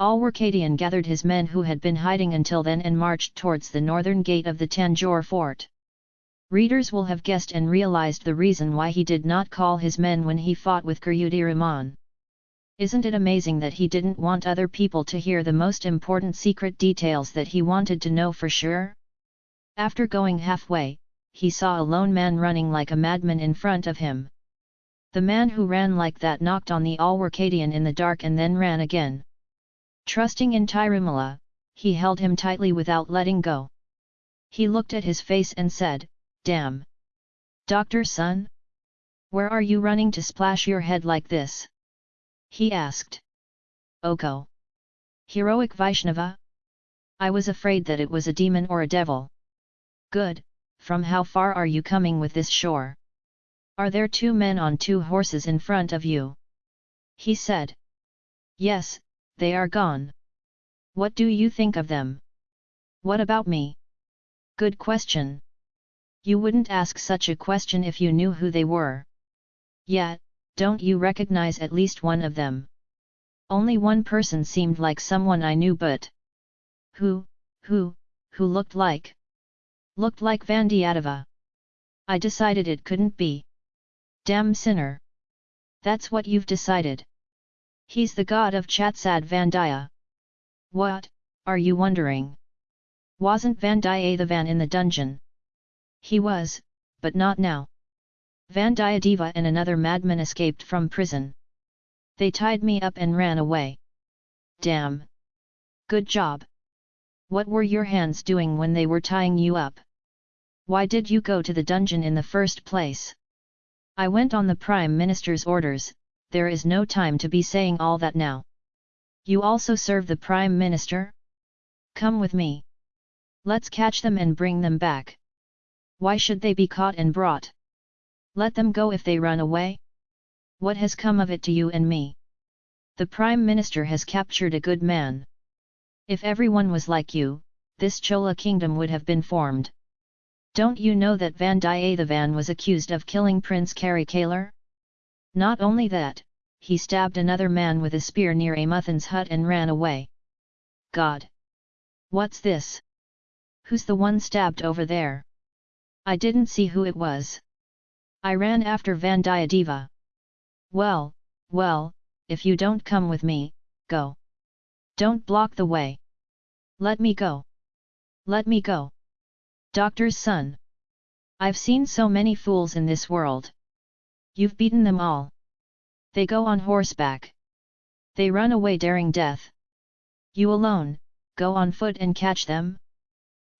Alwarkadian gathered his men who had been hiding until then and marched towards the northern gate of the Tanjore fort. Readers will have guessed and realized the reason why he did not call his men when he fought with Kurudiraman. Isn't it amazing that he didn't want other people to hear the most important secret details that he wanted to know for sure? After going halfway, he saw a lone man running like a madman in front of him. The man who ran like that knocked on the Alwarkadian in the dark and then ran again. Trusting in Tirumala, he held him tightly without letting go. He looked at his face and said, Damn! Doctor son? Where are you running to splash your head like this? He asked. Oko. Heroic Vaishnava? I was afraid that it was a demon or a devil. Good, from how far are you coming with this shore? Are there two men on two horses in front of you? He said. Yes, they are gone. What do you think of them? What about me? Good question. You wouldn't ask such a question if you knew who they were. Yet, don't you recognize at least one of them? Only one person seemed like someone I knew but... Who, who, who looked like? Looked like Vandiyadeva. I decided it couldn't be. Damn sinner! That's what you've decided. He's the god of Chatsad Vandaya. What, are you wondering? Wasn't Vandiyathevan in the dungeon? He was, but not now. Vandiyadeva and another madman escaped from prison. They tied me up and ran away. Damn! Good job! What were your hands doing when they were tying you up? Why did you go to the dungeon in the first place? I went on the Prime Minister's orders, there is no time to be saying all that now. You also serve the Prime Minister? Come with me. Let's catch them and bring them back. Why should they be caught and brought? Let them go if they run away? What has come of it to you and me? The Prime Minister has captured a good man. If everyone was like you, this Chola kingdom would have been formed. Don't you know that Vandiyathevan was accused of killing Prince Karikalar? Not only that, he stabbed another man with a spear near Amuthan's hut and ran away. God! What's this? Who's the one stabbed over there? I didn't see who it was. I ran after Vandiyadeva. Well, well, if you don't come with me, go. Don't block the way. Let me go. Let me go. Doctor's son. I've seen so many fools in this world. You've beaten them all. They go on horseback. They run away daring death. You alone, go on foot and catch them?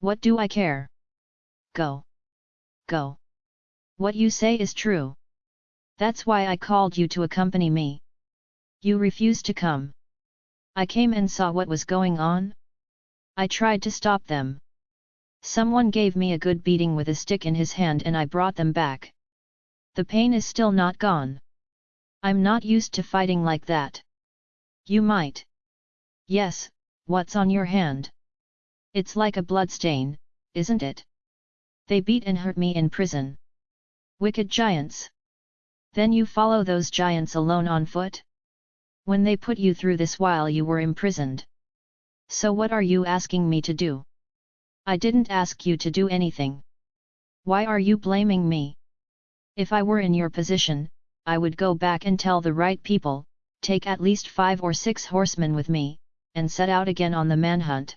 What do I care? Go. Go. What you say is true. That's why I called you to accompany me. You refused to come. I came and saw what was going on. I tried to stop them. Someone gave me a good beating with a stick in his hand and I brought them back. The pain is still not gone. I'm not used to fighting like that. You might. Yes, what's on your hand? It's like a bloodstain, isn't it? They beat and hurt me in prison. Wicked giants! Then you follow those giants alone on foot? When they put you through this while you were imprisoned. So what are you asking me to do? I didn't ask you to do anything. Why are you blaming me? If I were in your position, I would go back and tell the right people, take at least five or six horsemen with me, and set out again on the manhunt.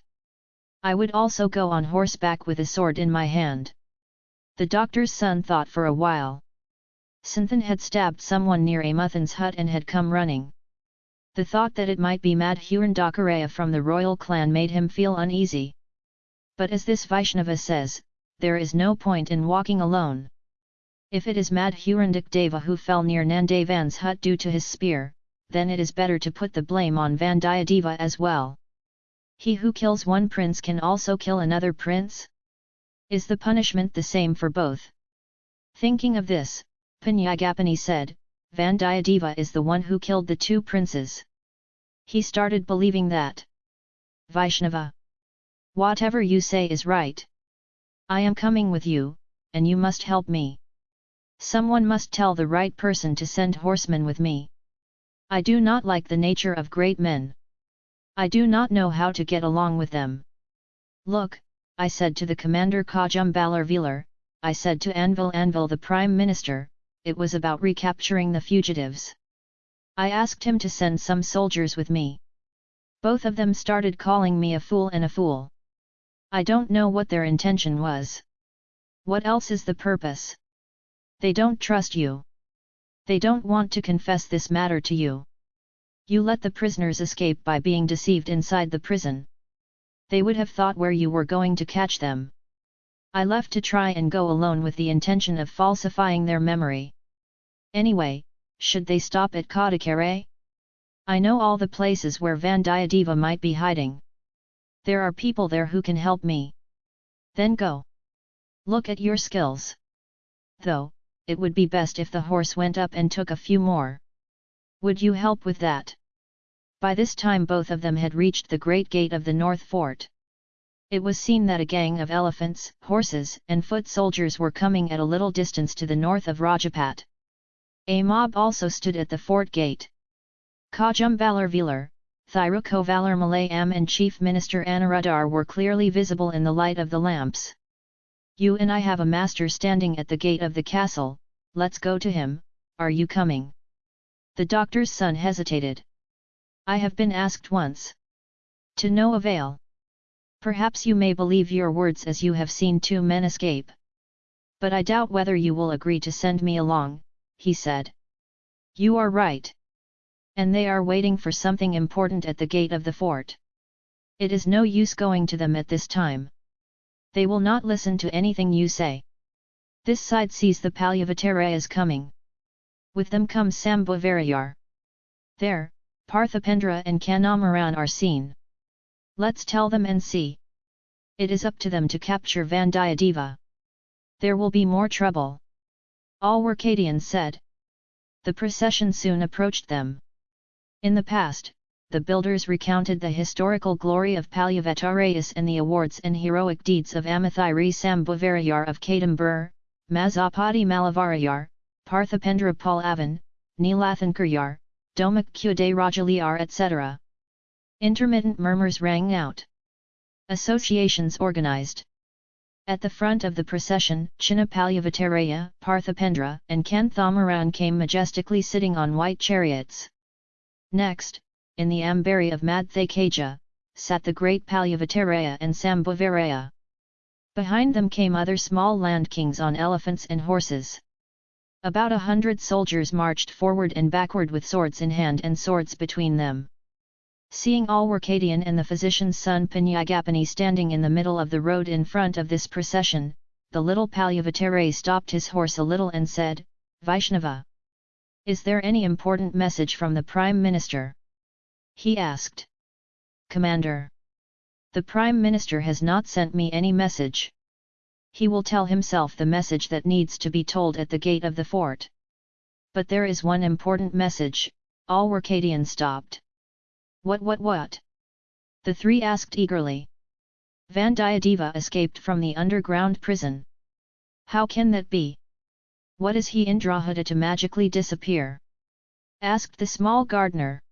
I would also go on horseback with a sword in my hand. The doctor's son thought for a while. Sinthan had stabbed someone near Amuthan's hut and had come running. The thought that it might be Madhuran Dakaraya from the royal clan made him feel uneasy. But as this Vaishnava says, there is no point in walking alone. If it is Madhurandak Deva who fell near Nandavan's hut due to his spear, then it is better to put the blame on Vandiyadeva as well. He who kills one prince can also kill another prince? Is the punishment the same for both? Thinking of this, Panyagapani said, Vandiyadeva is the one who killed the two princes. He started believing that. Vaishnava. Whatever you say is right. I am coming with you, and you must help me. Someone must tell the right person to send horsemen with me. I do not like the nature of great men. I do not know how to get along with them. Look, I said to the commander Kajumbalar Velar, I said to Anvil Anvil the Prime Minister, it was about recapturing the fugitives. I asked him to send some soldiers with me. Both of them started calling me a fool and a fool. I don't know what their intention was. What else is the purpose? They don't trust you. They don't want to confess this matter to you. You let the prisoners escape by being deceived inside the prison. They would have thought where you were going to catch them. I left to try and go alone with the intention of falsifying their memory. Anyway, should they stop at Kadakare? I know all the places where Vandiyadeva might be hiding. There are people there who can help me. Then go. Look at your skills. Though, it would be best if the horse went up and took a few more. Would you help with that? By this time both of them had reached the great gate of the north fort. It was seen that a gang of elephants, horses, and foot soldiers were coming at a little distance to the north of Rajapat. A mob also stood at the fort gate. Kajumbalar Velar, Thiruko Valar Malayam and Chief Minister Anuradhar were clearly visible in the light of the lamps. You and I have a master standing at the gate of the castle, let's go to him, are you coming? The doctor's son hesitated. I have been asked once. To no avail. Perhaps you may believe your words as you have seen two men escape. But I doubt whether you will agree to send me along, he said. You are right and they are waiting for something important at the gate of the fort. It is no use going to them at this time. They will not listen to anything you say. This side sees the Palyavatarayas coming. With them comes Sambhavarayar. There, Parthipendra and Kanamaran are seen. Let's tell them and see. It is up to them to capture Vandiyadeva. There will be more trouble. Alwarkadians said. The procession soon approached them. In the past, the builders recounted the historical glory of Palyavatarayas and the awards and heroic deeds of Amathiri Sambhavarayar of Kadambur, Mazapati Malavarayar, Parthipendra Palavan, Neelathankaryar, Domak Kude Rajaliar etc. Intermittent murmurs rang out. Associations organized. At the front of the procession, Chinnapalyavataraya, Parthipendra, and Kanthamaran came majestically sitting on white chariots. Next, in the Ambari of Madhyakaja, sat the great Palyavataraya and Sambhavaraya. Behind them came other small land kings on elephants and horses. About a hundred soldiers marched forward and backward with swords in hand and swords between them. Seeing all Alwarkadian and the physician's son Pinyagapani standing in the middle of the road in front of this procession, the little Palyavatare stopped his horse a little and said, Vaishnava! Is there any important message from the Prime Minister? He asked. Commander. The Prime Minister has not sent me any message. He will tell himself the message that needs to be told at the gate of the fort. But there is one important message, Alwarkadian stopped. What what what? The three asked eagerly. Vandiyadeva escaped from the underground prison. How can that be? What is he Indrahuta to magically disappear? Asked the small gardener.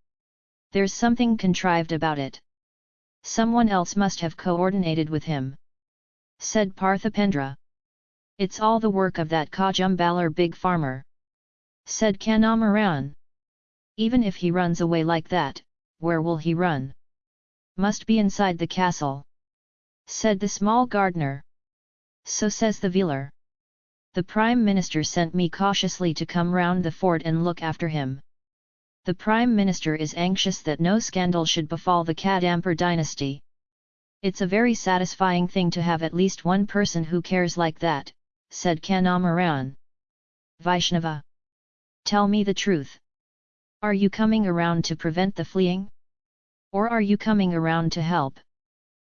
There's something contrived about it. Someone else must have coordinated with him. Said Parthipendra. It's all the work of that Kajumbalar big farmer. Said Kanamaran. Even if he runs away like that, where will he run? Must be inside the castle. Said the small gardener. So says the Velar. The Prime Minister sent me cautiously to come round the fort and look after him. The Prime Minister is anxious that no scandal should befall the Kadambur dynasty. It's a very satisfying thing to have at least one person who cares like that, said Kanamaran. Vaishnava. Tell me the truth. Are you coming around to prevent the fleeing? Or are you coming around to help?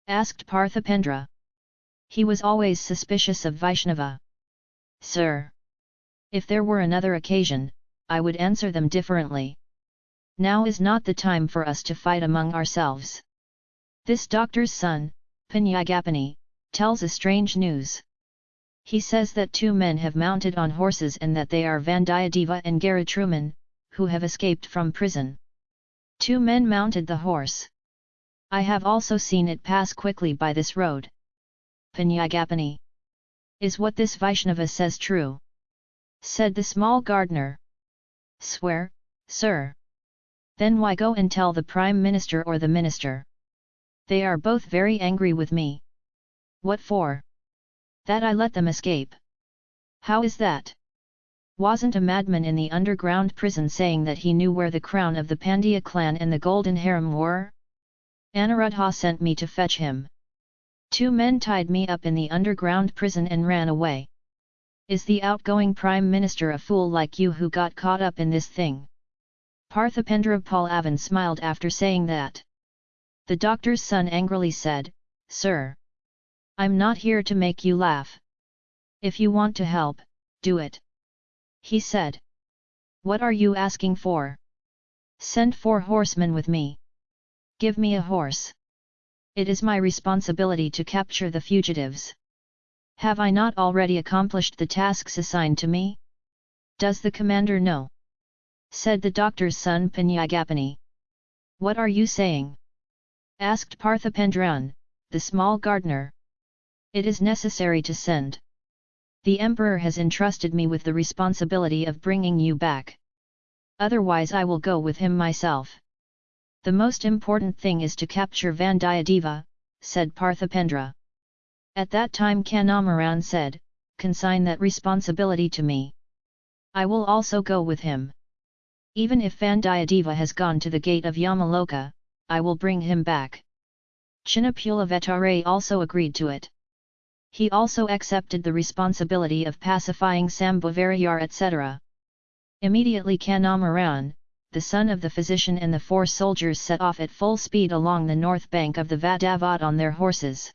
Asked Parthipendra. He was always suspicious of Vaishnava. Sir! If there were another occasion, I would answer them differently. Now is not the time for us to fight among ourselves. This doctor's son, Pinyagapani, tells a strange news. He says that two men have mounted on horses and that they are Vandiyadeva and Garatruman, who have escaped from prison. Two men mounted the horse. I have also seen it pass quickly by this road. Panyagapani. Is what this Vaishnava says true? Said the small gardener. Swear, sir. Then why go and tell the Prime Minister or the Minister? They are both very angry with me. What for? That I let them escape. How is that? Wasn't a madman in the underground prison saying that he knew where the crown of the Pandya clan and the golden harem were? Anuruddha sent me to fetch him. Two men tied me up in the underground prison and ran away. Is the outgoing Prime Minister a fool like you who got caught up in this thing? Parthipendra Pallavan smiled after saying that. The doctor's son angrily said, Sir! I'm not here to make you laugh. If you want to help, do it. He said. What are you asking for? Send four horsemen with me. Give me a horse. It is my responsibility to capture the fugitives. Have I not already accomplished the tasks assigned to me? Does the commander know? Said the doctor's son Panyagapani. What are you saying? Asked Parthipendran, the small gardener. It is necessary to send. The emperor has entrusted me with the responsibility of bringing you back. Otherwise I will go with him myself. The most important thing is to capture Vandiyadeva, said Parthipendra. At that time Kandamaran said, consign that responsibility to me. I will also go with him. Even if Vandiyadeva has gone to the gate of Yamaloka, I will bring him back. Chinnapulavetare also agreed to it. He also accepted the responsibility of pacifying Sambhavarayar etc. Immediately Kandamaran, the son of the physician and the four soldiers set off at full speed along the north bank of the Vadavat on their horses.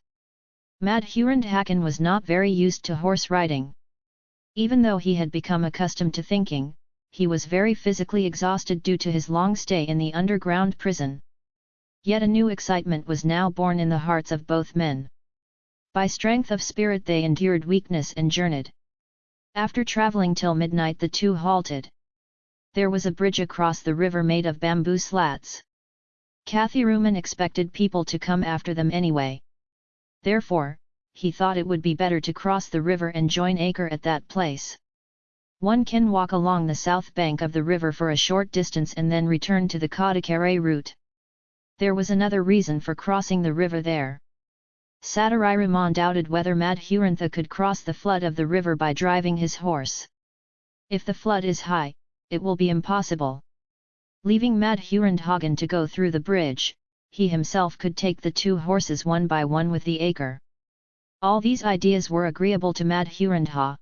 Madhurandhakan was not very used to horse riding. Even though he had become accustomed to thinking, he was very physically exhausted due to his long stay in the underground prison. Yet a new excitement was now born in the hearts of both men. By strength of spirit they endured weakness and journeyed. After travelling till midnight the two halted there was a bridge across the river made of bamboo slats. Kathiruman expected people to come after them anyway. Therefore, he thought it would be better to cross the river and join Acre at that place. One can walk along the south bank of the river for a short distance and then return to the Kadakare route. There was another reason for crossing the river there. Satariraman doubted whether Madhurantha could cross the flood of the river by driving his horse. If the flood is high, it will be impossible. Leaving Madhurandhagan to go through the bridge, he himself could take the two horses one by one with the acre. All these ideas were agreeable to Madhurandha.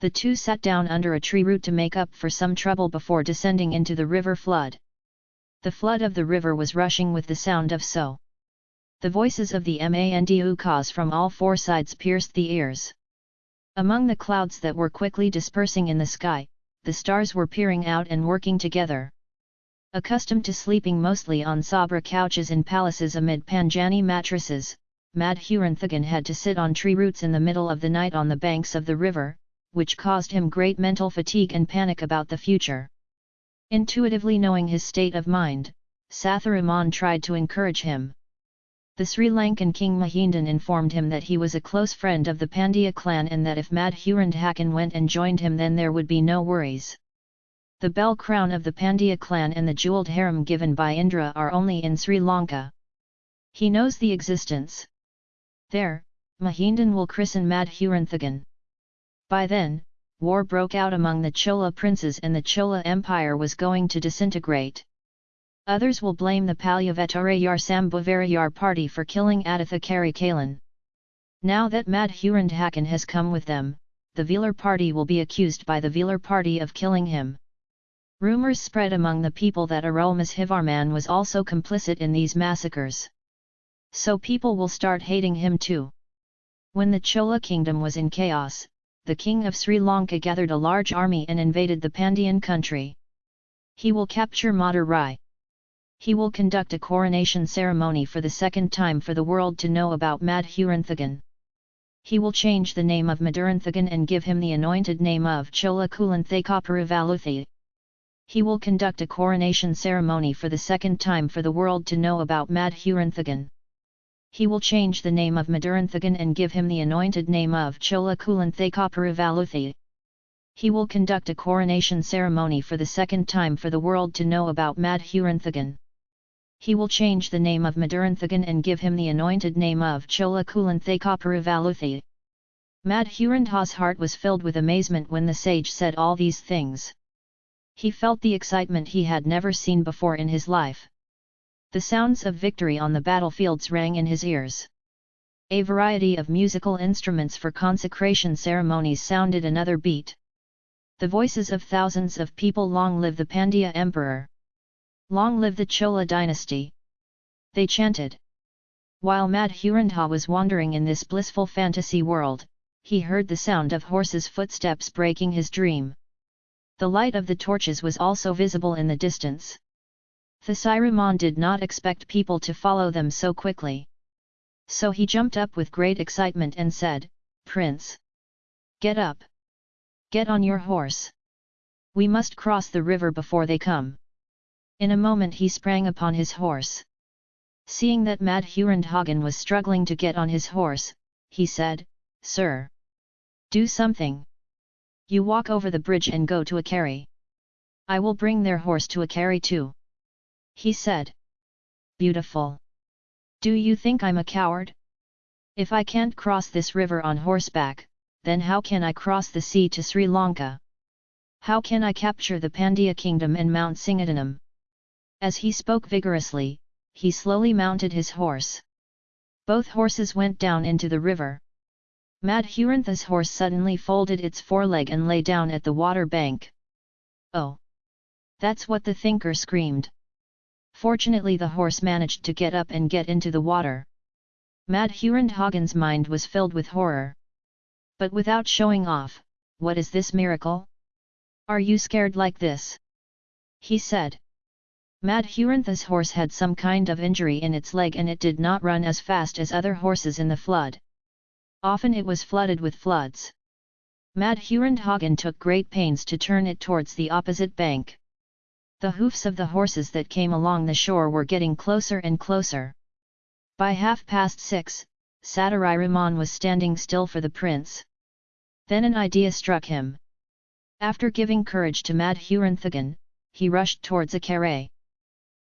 The two sat down under a tree root to make up for some trouble before descending into the river flood. The flood of the river was rushing with the sound of so. The voices of the Mandukas from all four sides pierced the ears. Among the clouds that were quickly dispersing in the sky, the stars were peering out and working together. Accustomed to sleeping mostly on sabra couches in palaces amid Panjani mattresses, Madhuranthagan had to sit on tree roots in the middle of the night on the banks of the river, which caused him great mental fatigue and panic about the future. Intuitively knowing his state of mind, Satharaman tried to encourage him. The Sri Lankan king Mahindan informed him that he was a close friend of the Pandya clan and that if Madhurandhakan went and joined him then there would be no worries. The bell crown of the Pandya clan and the jewelled harem given by Indra are only in Sri Lanka. He knows the existence. There, Mahindan will christen Madhuranthagan. By then, war broke out among the Chola princes and the Chola Empire was going to disintegrate. Others will blame the Palyavetarayar Sambhavarayar party for killing Aditha Karikalan. Now that Madhurandhakan has come with them, the Velar party will be accused by the Velar party of killing him. Rumours spread among the people that Arulmozhivarman was also complicit in these massacres. So people will start hating him too. When the Chola kingdom was in chaos, the king of Sri Lanka gathered a large army and invaded the Pandyan country. He will capture Madurai he will conduct a coronation ceremony for the second time for the world to know about Madhuranthagan. He will change the name of Maduranthagan and give him the anointed name of Chola Kulanthakapuravaluthi. He will conduct a coronation ceremony for the second time for the world to know about Madhuranthagan. He will change the name of Maduranthagan and give him the anointed name of Chola Kulanthakaparavaluthi. He will conduct a coronation ceremony for the second time for the world to know about Madhuranthagan. He will change the name of Maduranthagan and give him the anointed name of Chola Kulanthakaparavaluthi. Madhurantha's heart was filled with amazement when the sage said all these things. He felt the excitement he had never seen before in his life. The sounds of victory on the battlefields rang in his ears. A variety of musical instruments for consecration ceremonies sounded another beat. The voices of thousands of people long live the Pandya emperor. Long live the Chola dynasty. They chanted. While Madhurantha was wandering in this blissful fantasy world, he heard the sound of horses' footsteps breaking his dream. The light of the torches was also visible in the distance. Thasiraman did not expect people to follow them so quickly. So he jumped up with great excitement and said, Prince! Get up! Get on your horse! We must cross the river before they come. In a moment he sprang upon his horse. Seeing that Madhurandhagan was struggling to get on his horse, he said, Sir! Do something! You walk over the bridge and go to a carry. I will bring their horse to a carry too. He said. Beautiful. Do you think I'm a coward? If I can't cross this river on horseback, then how can I cross the sea to Sri Lanka? How can I capture the Pandya kingdom and Mount Singadanam? As he spoke vigorously, he slowly mounted his horse. Both horses went down into the river. Madhurantha's horse suddenly folded its foreleg and lay down at the water bank. Oh! That's what the thinker screamed. Fortunately the horse managed to get up and get into the water. Madhuranthagan's mind was filled with horror. But without showing off, what is this miracle? Are you scared like this? He said. Madhurantha's horse had some kind of injury in its leg and it did not run as fast as other horses in the flood. Often it was flooded with floods. Madhurandhagen took great pains to turn it towards the opposite bank. The hoofs of the horses that came along the shore were getting closer and closer. By half past six, Satariraman was standing still for the prince. Then an idea struck him. After giving courage to Madhuranthagan, he rushed towards a.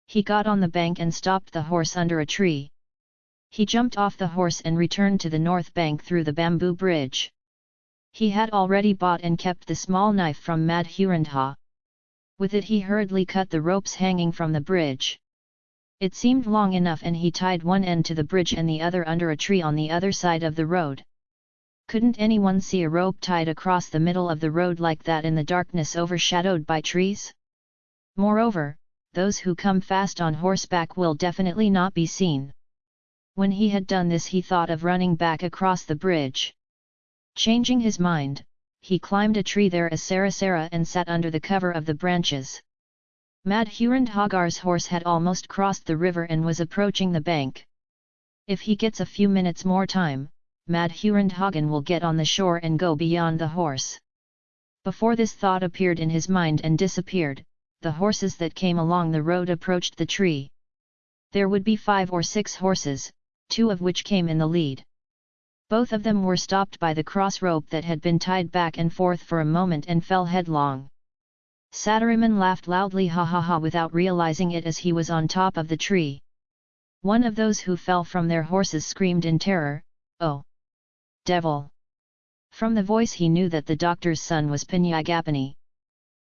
He got on the bank and stopped the horse under a tree. He jumped off the horse and returned to the north bank through the bamboo bridge. He had already bought and kept the small knife from Madhurandha. With it he hurriedly cut the ropes hanging from the bridge. It seemed long enough and he tied one end to the bridge and the other under a tree on the other side of the road. Couldn't anyone see a rope tied across the middle of the road like that in the darkness overshadowed by trees? Moreover, those who come fast on horseback will definitely not be seen. When he had done this he thought of running back across the bridge. Changing his mind, he climbed a tree there as Sarasara and sat under the cover of the branches. Madhurandhagar's horse had almost crossed the river and was approaching the bank. If he gets a few minutes more time, Madhurandhagan will get on the shore and go beyond the horse. Before this thought appeared in his mind and disappeared, the horses that came along the road approached the tree. There would be five or six horses, two of which came in the lead. Both of them were stopped by the cross rope that had been tied back and forth for a moment and fell headlong. Satariman laughed loudly ha ha ha without realizing it as he was on top of the tree. One of those who fell from their horses screamed in terror, Oh! Devil! From the voice he knew that the doctor's son was Pinyagapani.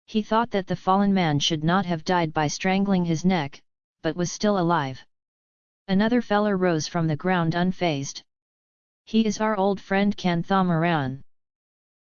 He thought that the fallen man should not have died by strangling his neck, but was still alive. Another feller rose from the ground unfazed. He is our old friend Kanthamaran.